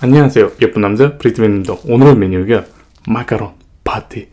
안녕하세요 예쁜 남자 브리트맨입니다. 오늘 메뉴가 마카롱 파티.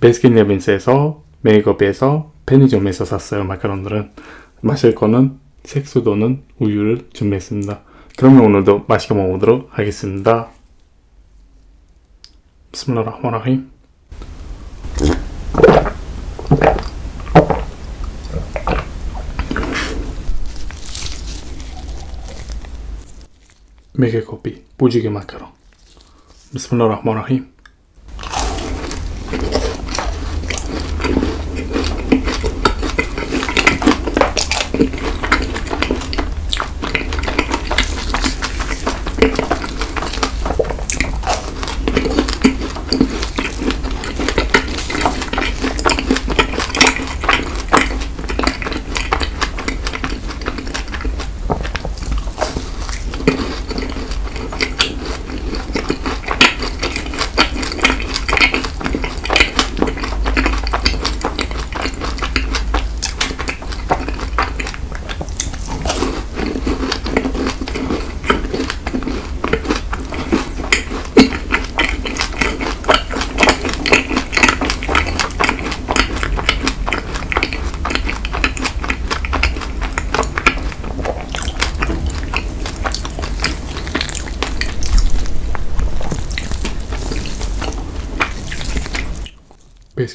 베스킨라빈스에서 메이크업에서 편의점에서 샀어요 마카롱들은. 마실 거는 색소도는 우유를 준비했습니다. 그러면 오늘도 맛있게 먹어보도록 하겠습니다. 비스밀라 make copy copy. पूजी की मत करो बिस्मिल्लाह रहमान रहीम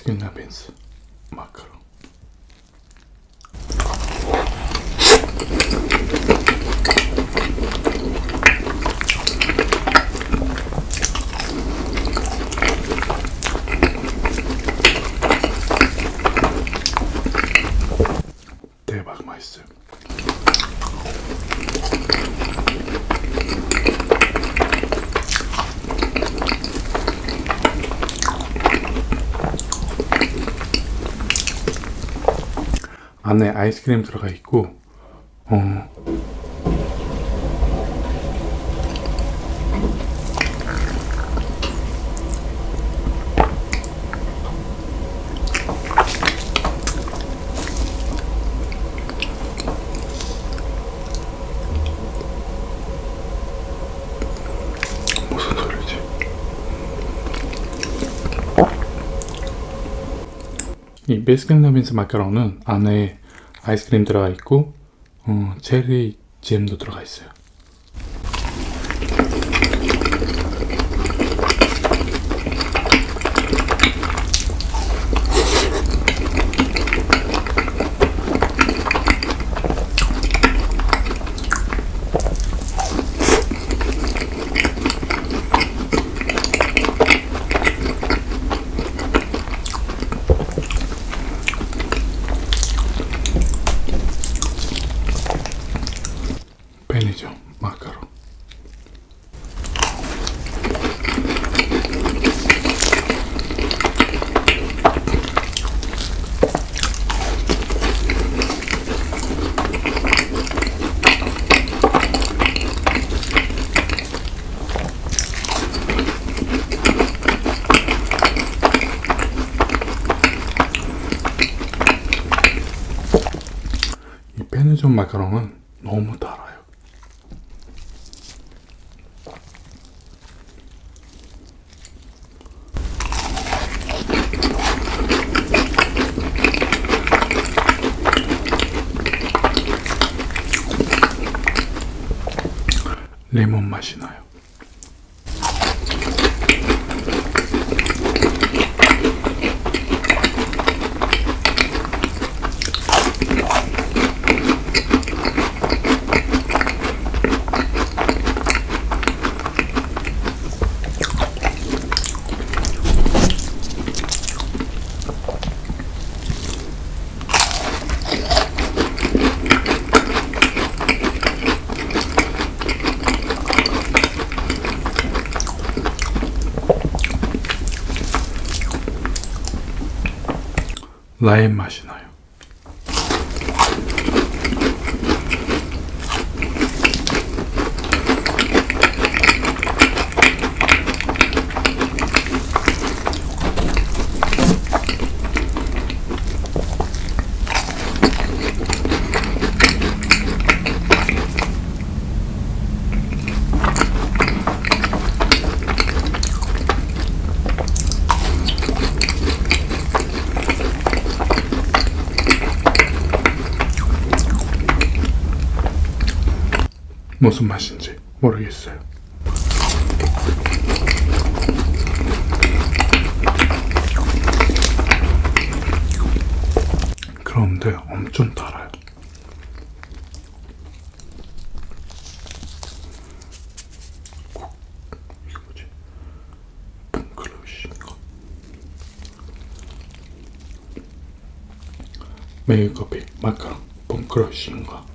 킨라빈스 마카롱 대박 맛있어요 안에 아이스크림 들어가 있고 어 이 베스킨라빈스 마카롱은 안에 아이스크림 들어가 있고 어, 체리 잼도 들어가 있어요. 편의점 마카롱 이 마카롱은 너무 달아요. 레몬 맛이 나요. 라임 맛이 나 무슨 맛인지 모르겠어요. 그런데 엄청 달아요. 커피 마카롱 펑크러쉬인가?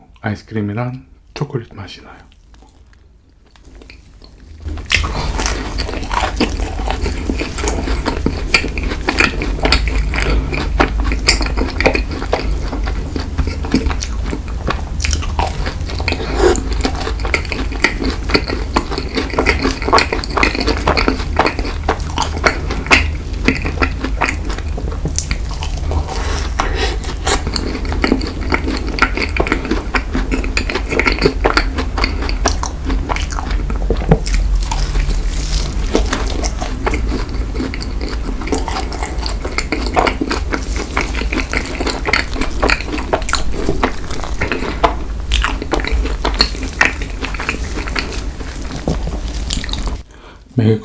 아이스크림이랑 초콜릿 맛이 나요.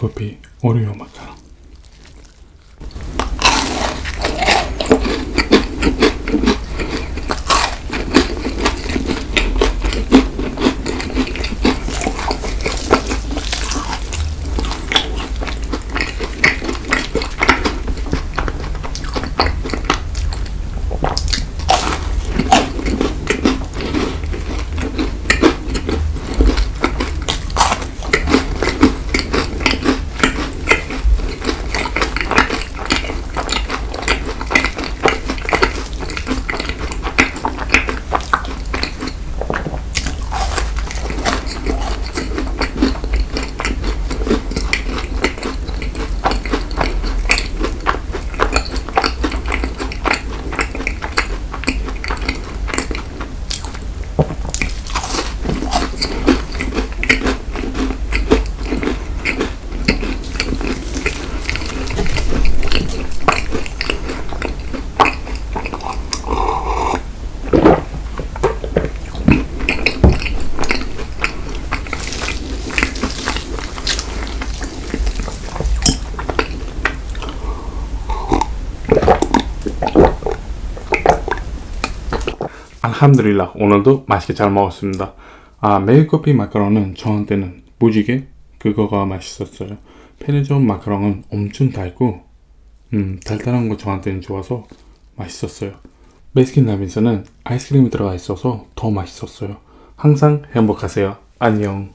메일커피 오리오 함드릴라 오늘도 맛있게 잘 먹었습니다. 아 메일커피 마카롱은 저한테는 무지개 그거가 맛있었어요. 편의점 마카롱은 엄청 달고 음, 달달한 거 저한테는 좋아서 맛있었어요. 베스킨 라빈스는 아이스크림이 들어가 있어서 더 맛있었어요. 항상 행복하세요. 안녕